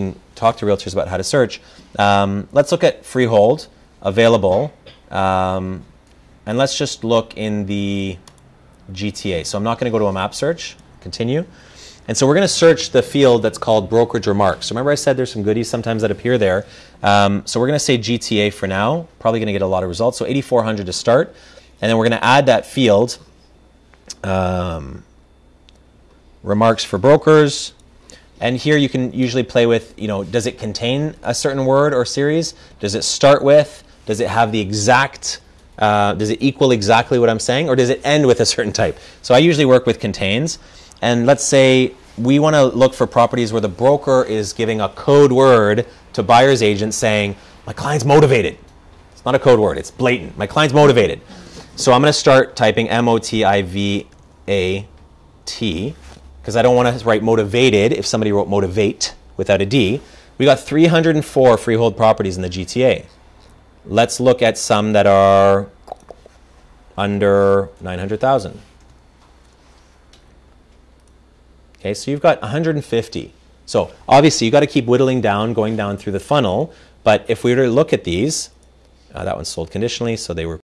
can talk to realtors about how to search. Um, let's look at freehold available, um, and let's just look in the GTA. So I'm not going to go to a map search. Continue. And so we're going to search the field that's called brokerage remarks. Remember I said there's some goodies sometimes that appear there. Um, so we're going to say GTA for now. Probably going to get a lot of results. So 8400 to start. And then we're going to add that field. Um, remarks for brokers. And here you can usually play with, you know, does it contain a certain word or series? Does it start with? Does it have the exact, uh, does it equal exactly what I'm saying? Or does it end with a certain type? So I usually work with contains. And let's say we want to look for properties where the broker is giving a code word to buyer's agent saying, my client's motivated. It's not a code word, it's blatant. My client's motivated. So I'm going to start typing M O T I V A T because I don't want to write motivated if somebody wrote motivate without a D. We got 304 freehold properties in the GTA. Let's look at some that are under 900,000. Okay, so you've got 150. So obviously you've got to keep whittling down, going down through the funnel. But if we were to look at these, uh, that one sold conditionally, so they were